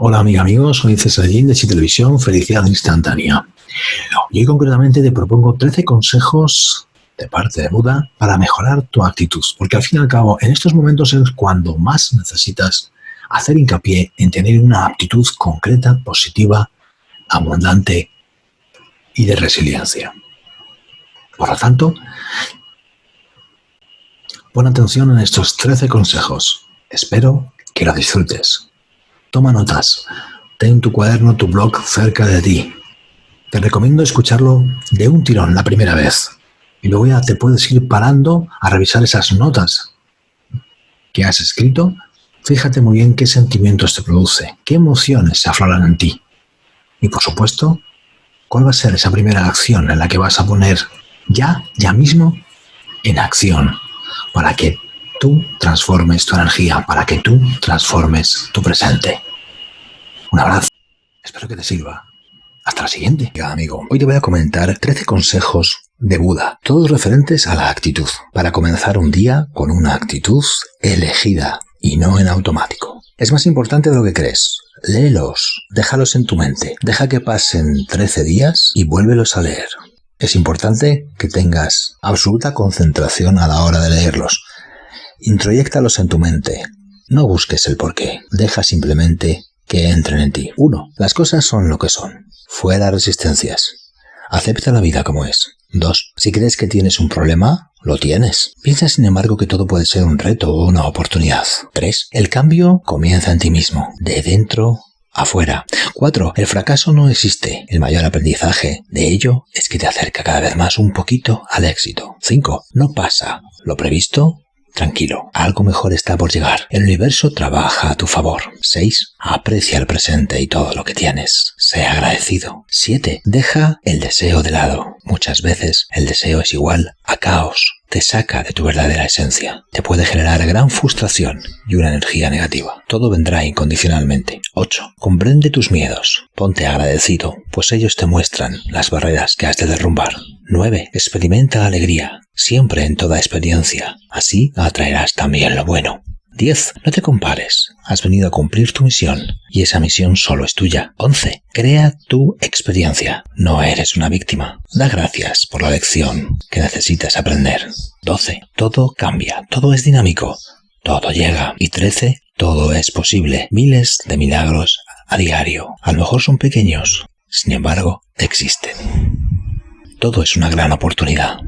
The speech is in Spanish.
Hola amiga, amigos, soy César Gin de Televisión, Felicidad Instantánea. Y hoy concretamente te propongo 13 consejos de parte de Buda para mejorar tu actitud, porque al fin y al cabo en estos momentos es cuando más necesitas hacer hincapié en tener una actitud concreta, positiva, abundante y de resiliencia. Por lo tanto, pon atención en estos 13 consejos. Espero que lo disfrutes. Toma notas. Ten tu cuaderno, tu blog cerca de ti. Te recomiendo escucharlo de un tirón la primera vez. Y luego ya te puedes ir parando a revisar esas notas que has escrito. Fíjate muy bien qué sentimientos te produce, qué emociones se afloran en ti. Y por supuesto, cuál va a ser esa primera acción en la que vas a poner ya, ya mismo, en acción para que tú transformes tu energía, para que tú transformes tu presente. Un abrazo. Espero que te sirva. Hasta la siguiente. Ya, amigo, hoy te voy a comentar 13 consejos de Buda, todos referentes a la actitud, para comenzar un día con una actitud elegida y no en automático. Es más importante de lo que crees. Léelos, déjalos en tu mente, deja que pasen 13 días y vuélvelos a leer. Es importante que tengas absoluta concentración a la hora de leerlos. Introyéctalos en tu mente. No busques el porqué, deja simplemente que entren en ti. 1. Las cosas son lo que son. Fuera resistencias. Acepta la vida como es. 2. Si crees que tienes un problema, lo tienes. Piensa sin embargo que todo puede ser un reto o una oportunidad. 3. El cambio comienza en ti mismo, de dentro afuera. 4. El fracaso no existe. El mayor aprendizaje de ello es que te acerca cada vez más un poquito al éxito. 5. No pasa. Lo previsto Tranquilo, algo mejor está por llegar. El universo trabaja a tu favor. 6. Aprecia el presente y todo lo que tienes. Sea agradecido. 7. Deja el deseo de lado. Muchas veces el deseo es igual a caos. Te saca de tu verdadera esencia. Te puede generar gran frustración y una energía negativa. Todo vendrá incondicionalmente. 8. Comprende tus miedos. Ponte agradecido, pues ellos te muestran las barreras que has de derrumbar. 9. Experimenta alegría, siempre en toda experiencia. Así atraerás también lo bueno. 10. No te compares. Has venido a cumplir tu misión y esa misión solo es tuya. 11. Crea tu experiencia. No eres una víctima. Da gracias por la lección que necesitas aprender. 12. Todo cambia. Todo es dinámico. Todo llega. Y 13. Todo es posible. Miles de milagros a diario. A lo mejor son pequeños. Sin embargo, existen todo es una gran oportunidad.